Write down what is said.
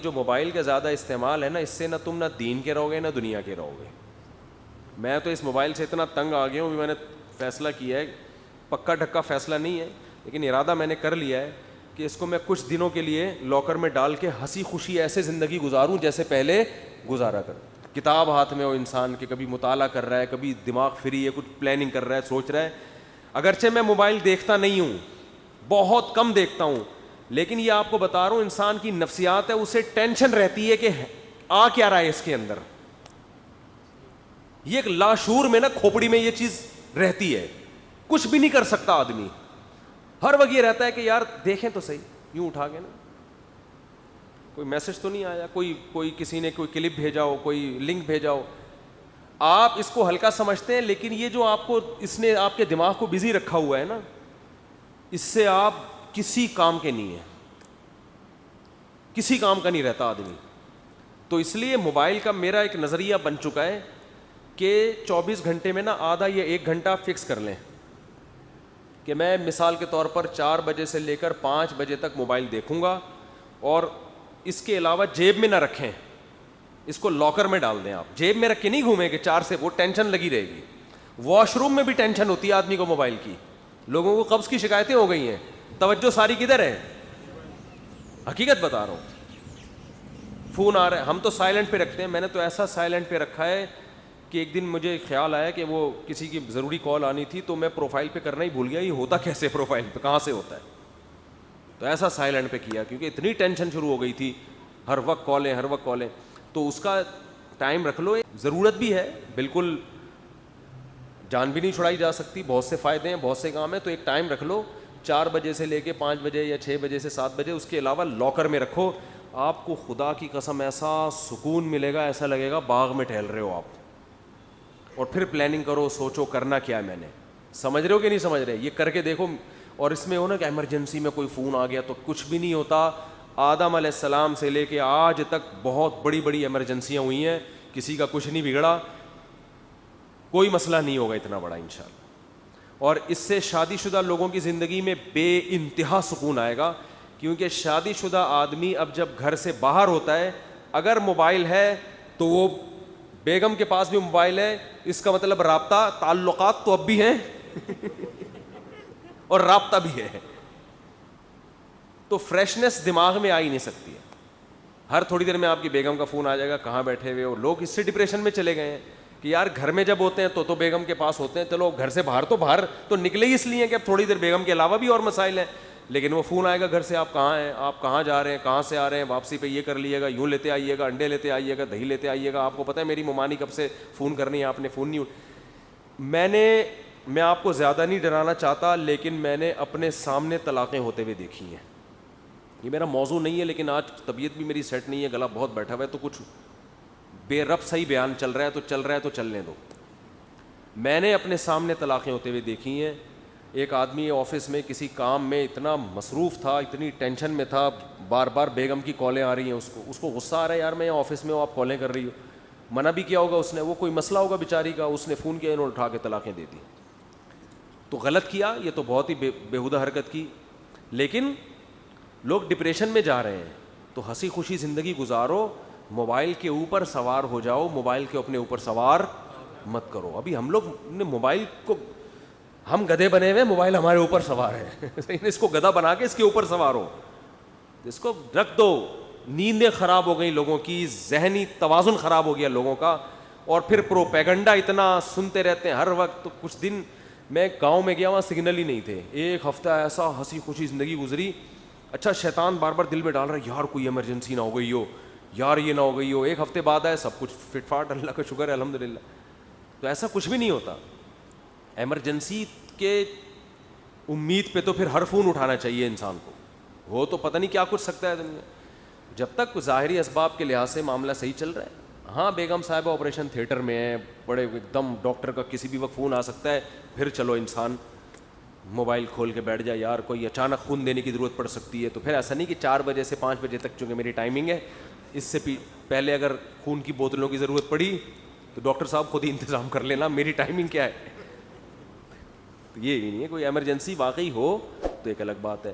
جو موبائل کا زیادہ استعمال ہے نا، اس سے نہ تم نہ دین کے رہو گے، نہ دنیا کے رہو گے۔ میں تو اس موبائل سے اتنا تنگ آ گیا ہوں میں نے فیصلہ کیا ہے۔ پکا ڈھکا فیصلہ نہیں ہے، لیکن ارادہ میں نے کر لیا ہے کہ اس کو میں کچھ دنوں کے لیے لاکر میں ڈال کے ہنسی خوشی ایسے زندگی گزاروں جیسے پہلے گزارا کر کتاب ہاتھ میں ہو انسان کے، کبھی مطالعہ کر رہا ہے، کبھی دماغ فری ہے، کچھ پلاننگ کر رہا ہے، سوچ رہا ہے۔ اگرچہ میں موبائل دیکھتا نہیں ہوں، بہت کم دیکھتا ہوں لیکن یہ آپ کو بتا رہا ہوں، انسان کی نفسیات ہے، اسے ٹینشن رہتی ہے کہ آ کیا رہا ہے اس کے اندر۔ یہ ایک لاشور میں نا کھوپڑی میں یہ چیز رہتی ہے۔ کچھ بھی نہیں کر سکتا آدمی۔ ہر وقت یہ رہتا ہے کہ یار، دیکھیں تو صحیح، یوں اٹھا کے نا۔ کوئی میسج تو نہیں آیا، کوئی کوئی کسی نے کوئی کلپ بھیجا ہو، کوئی لنک بھیجا ہو۔ آپ اس کو ہلکا سمجھتے ہیں، لیکن یہ جو آپ کو، اس نے آپ کے دماغ کو بزی رکھا ہوا ہے نا، اس سے آپ کسی کام کے نہیں ہیں کسی کام کا نہیں رہتا آدمی۔ تو اس لیے موبائل کا میرا ایک نظریہ بن چکا ہے کہ چوبیس گھنٹے میں نا آدھا یا ایک گھنٹہ فکس کر لیں۔ کہ میں مثال کے طور پر چار بجے سے لے کر پانچ بجے تک موبائل دیکھوں گا اور اس کے علاوہ جیب میں نہ رکھیں۔ اس کو لاکر میں ڈال دیں آپ۔ جیب میں رکھ کے نہیں گھومیں گے چار سے، وہ ٹینشن لگی رہے گی۔ واش روم میں بھی ٹینشن ہوتی ہے آدمی کو موبائل کی۔ لوگوں کو قبض کی شکایتیں ہو گئی ہیں۔ توجہ ساری کدھر ہے؟ حقیقت بتا رہا ہوں۔ فون آ رہا ہے۔ ہم تو سائلنٹ پہ رکھتے ہیں۔ میں نے تو ایسا سائلنٹ پہ رکھا ہے کہ ایک دن مجھے خیال آیا کہ وہ کسی کی ضروری کال آنی تھی تو میں پروفائل پہ کرنا ہی بھول گیا۔ یہ ہوتا کیسے پروفائل پہ؟ کہاں سے ہوتا ہے؟ تو ایسا سائلنٹ پہ کیا، کیونکہ اتنی ٹینشن شروع ہو گئی تھی۔ ہر وقت کالیں ہر وقت کالیں تو اس کا ٹائم رکھ لو۔ ضرورت بھی ہے۔ بالکل جان بھی نہیں چھڑائی جا سکتی۔ بہت سے فائدے ہیں، بہت سے کام ہیں۔ تو ایک ٹائم رکھ لو۔ چار بجے سے لے کے پانچ بجے یا چھ بجے سے سات بجے، اس کے علاوہ لاکر میں رکھو۔ آپ کو خدا کی قسم ایسا سکون ملے گا، ایسا لگے گا باغ میں ٹہل رہے ہو آپ۔ اور پھر پلاننگ کرو، سوچو کرنا کیا ہے میں نے۔ سمجھ رہے ہو کہ نہیں سمجھ رہے؟ یہ کر کے دیکھو۔ اور اس میں ہو نا کہ ایمرجنسی میں کوئی فون آ گیا تو کچھ بھی نہیں ہوتا۔ آدم علیہ السلام سے لے کے آج تک بہت بڑی بڑی ایمرجنسیاں ہوئی ہیں۔ کسی کا کچھ نہیں بگڑا۔ کوئی مسئلہ نہیں ہوگا اتنا بڑا ان شاء اللہ اور اس سے شادی شدہ لوگوں کی زندگی میں بے انتہا سکون آئے گا، کیونکہ شادی شدہ آدمی اب جب گھر سے باہر ہوتا ہے، اگر موبائل ہے تو وہ بیگم کے پاس بھی موبائل ہے، اس کا مطلب رابطہ، تعلقات تو اب بھی ہیں اور رابطہ بھی ہے۔ تو فریشنس دماغ میں آ ہی نہیں سکتی ہے۔ ہر تھوڑی دیر میں آپ کی بیگم کا فون آ جائے گا، کہاں بیٹھے ہوئے اور لوگ اس سے ڈپریشن میں چلے گئے ہیں۔ کہ یار گھر میں جب ہوتے ہیں تو تو بیگم کے پاس ہوتے ہیں، چلو گھر سے باہر تو باہر تو نکلے ہی اس لیے کہ اب تھوڑی دیر بیگم کے علاوہ بھی اور مسائل ہیں۔ لیکن وہ فون آئے گا گھر سے، آپ کہاں ہیں؟ آپ کہاں جا رہے ہیں؟ کہاں سے آ رہے ہیں؟ واپسی پہ یہ کر لیے گا، یوں لیتے آئیے گا، انڈے لیتے آئیے گا، دہی لیتے آئیے گا۔ آپ کو پتہ ہے میری ممانی کب سے فون کرنی ہے، آپ نے فون نہیں میں نے، میں آپ کو زیادہ نہیں ڈرانا چاہتا، لیکن میں نے اپنے سامنے طلاقیں ہوتے ہوئے دیکھی ہیں۔ یہ میرا موضوع نہیں ہے، لیکن آج طبیعت بھی میری سیٹ نہیں ہے، گلا بہت بیٹھا ہوا ہے تو کچھ بے رب صحیح بیان چل رہا ہے تو چل رہا ہے تو چلنے دو۔ میں نے اپنے سامنے طلاقیں ہوتے ہوئے دیکھی ہیں۔ ایک آدمی آفس میں کسی کام میں اتنا مصروف تھا، اتنی ٹینشن میں تھا، بار بار بیگم کی کالیں آ رہی ہیں، اس کو اس کو غصہ آ رہا ہے، یار میں آفس میں ہوں، آپ کالیں کر رہی ہو۔ منع بھی کیا ہوگا اس نے؟ وہ کوئی مسئلہ ہوگا بیچاری کا؟ اس نے فون کیا، انہوں نے اٹھا کے طلاقیں دے دی۔ تو غلط کیا؟ یہ تو بہت ہی بے، بےحدہ حرکت کی۔ لیکن لوگ ڈپریشن میں جا رہے ہیں۔ تو ہنسی خوشی زندگی گزارو۔ موبائل کے اوپر سوار ہو جاؤ، موبائل کے اپنے اوپر سوار مت کرو۔ ابھی ہم لوگ نے موبائل کو، ہم گدے بنے ہوئے موبائل ہمارے اوپر سوار ہے۔ اس کو گدا بنا کے اس کے اوپر سوار ہو۔ اس کو رکھ دو۔ نیندیں خراب ہو گئی لوگوں کی، ذہنی توازن خراب ہو گیا لوگوں کا۔ اور پھر پروپیگنڈا اتنا سنتے رہتے ہیں ہر وقت۔ تو کچھ دن میں گاؤں میں گیا وہاں سگنل ہی نہیں تھے۔ ایک ہفتہ ایسا ہنسی خوشی زندگی گزری۔ اچھا شیطان بار بار دل میں ڈال رہا ہے، یار کوئی ایمرجنسی نہ ہو گئی ہو۔ یار یہ نہ ہو گئی ہو، ایک ہفتے بعد آئے، سب کچھ فٹ فاٹ، اللہ کا شکر ہے الحمد للہ تو ایسا کچھ بھی نہیں ہوتا۔ ایمرجنسی کے امید پہ تو پھر ہر فون اٹھانا چاہیے انسان کو۔ وہ تو پتہ نہیں کیا کچھ سکتا ہے دنیا۔ جب تک ظاہری اسباب کے لحاظ سے معاملہ صحیح چل رہا ہے ہاں بیگم صاحب آپریشن تھیٹر میں ہے بڑے ایک دم ڈاکٹر کا کسی بھی وقت فون آ سکتا ہے، پھر چلو انسان موبائل کھول کے بیٹھ جائے، یار، کوئی اچانک خون دینے کی ضرورت پڑ سکتی ہے۔ تو پھر ایسا نہیں کہ چار بجے سے پانچ بجے تک، چونکہ میری ٹائمنگ ہے اس سے پہلے اگر خون کی بوتلوں کی ضرورت پڑی، تو ڈاکٹر صاحب خود ہی انتظام کر لینا، میری ٹائمنگ کیا ہے؟ تو یہ بھی نہیں ہے، کوئی ایمرجنسی واقعی ہو تو ایک الگ بات ہے۔